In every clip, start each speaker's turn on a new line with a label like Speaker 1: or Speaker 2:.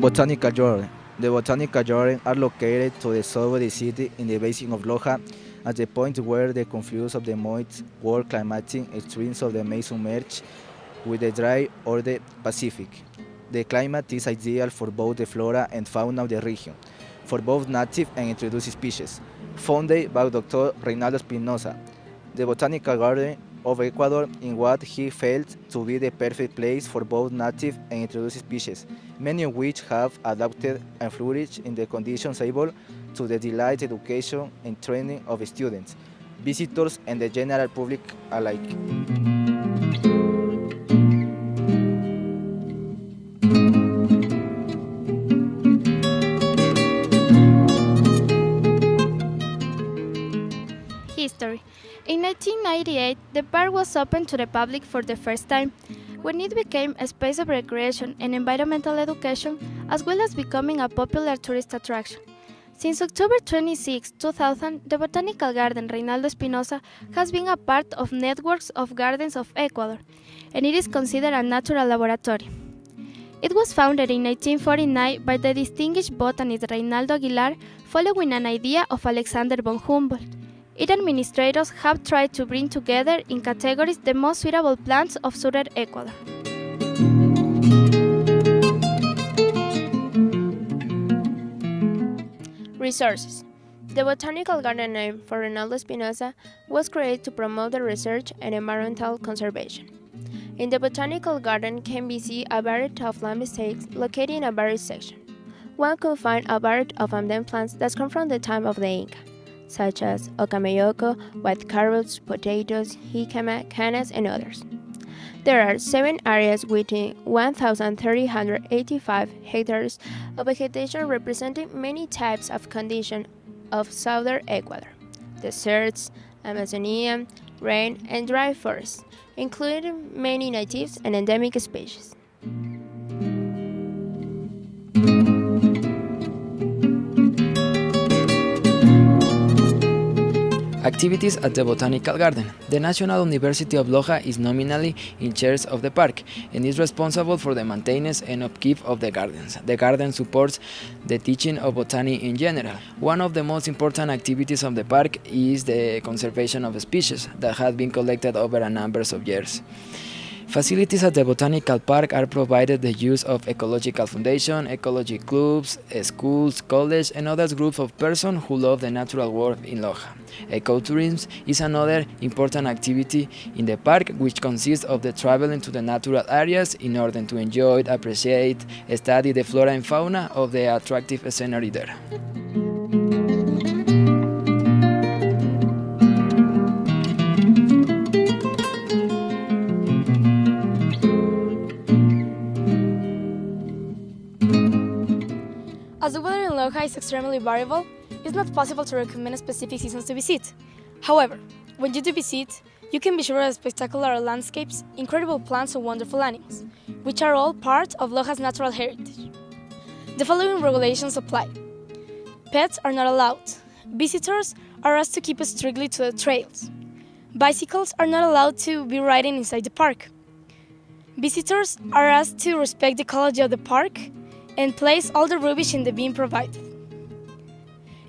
Speaker 1: Botanical Garden. The Botanical Garden are located to the south of the city in the basin of Loja, at the point where the confluence of the moist, warm climatic streams of the Amazon merge with the dry or the Pacific. The climate is ideal for both the flora and fauna of the region, for both native and introduced species. Founded by Dr. Reinaldo Espinosa, the Botanical Garden of Ecuador in what he felt to be the perfect place for both native and introduced species, many of which have adapted and flourished in the conditions able to the delight education and training of students, visitors and the general public alike.
Speaker 2: History In 1998, the park was opened to the public for the first time, when it became a space of recreation and environmental education, as well as becoming a popular tourist attraction. Since October 26, 2000, the Botanical Garden Reinaldo Espinosa has been a part of networks of gardens of Ecuador, and it is considered a natural laboratory. It was founded in 1949 by the distinguished botanist Reinaldo Aguilar following an idea of Alexander von Humboldt. Its administrators have tried to bring together in categories the most suitable plants of southern Ecuador.
Speaker 3: Resources The botanical garden name for Reinaldo Espinosa was created to promote the research and environmental conservation. In the botanical garden can be seen a variety of landscapes located in a varied section. One could find a variety of endemic plants that come from the time of the Inca, such as ocamayoko, white carrots, potatoes, jicama, canas, and others. There are seven areas within 1,385 hectares of vegetation representing many types of conditions of southern Ecuador deserts, Amazonian, rain, and dry forests, including many natives and endemic species.
Speaker 4: Activities at the Botanical Garden. The National University of Loja is nominally in charge of the park and is responsible for the maintenance and upkeep of the gardens. The garden supports the teaching of botany in general. One of the most important activities of the park is the conservation of species that have been collected over a number of years. Facilities at the Botanical Park are provided the use of Ecological Foundation, ecology clubs, schools, college, and other groups of persons who love the natural world in Loja. Ecotourism is another important activity in the park which consists of the traveling to the natural areas in order to enjoy, appreciate, study the flora and fauna of the attractive scenery there.
Speaker 5: As the weather in Loja is extremely variable, it's not possible to recommend specific seasons to visit. However, when you do visit, you can be sure of spectacular landscapes, incredible plants and wonderful animals, which are all part of Loja's natural heritage. The following regulations apply. Pets are not allowed. Visitors are asked to keep strictly to the trails. Bicycles are not allowed to be riding inside the park. Visitors are asked to respect the ecology of the park and place all the rubbish in the bin provided.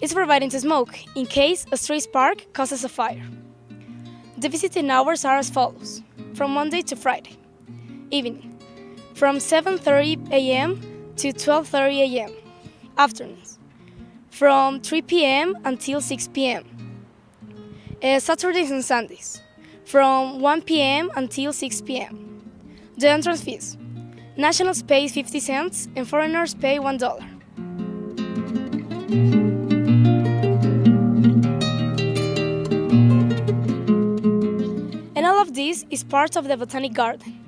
Speaker 5: It's forbidden to smoke in case a stray spark causes a fire. The visiting hours are as follows from Monday to Friday. Evening from 7:30 a.m. to 12:30 a.m. Afternoons from 3 p.m. until 6 p.m. Uh, Saturdays and Sundays from 1 p.m. until 6 p.m. The entrance fees Nationals pay 50 cents and foreigners pay $1. And all of this is part of the Botanic Garden.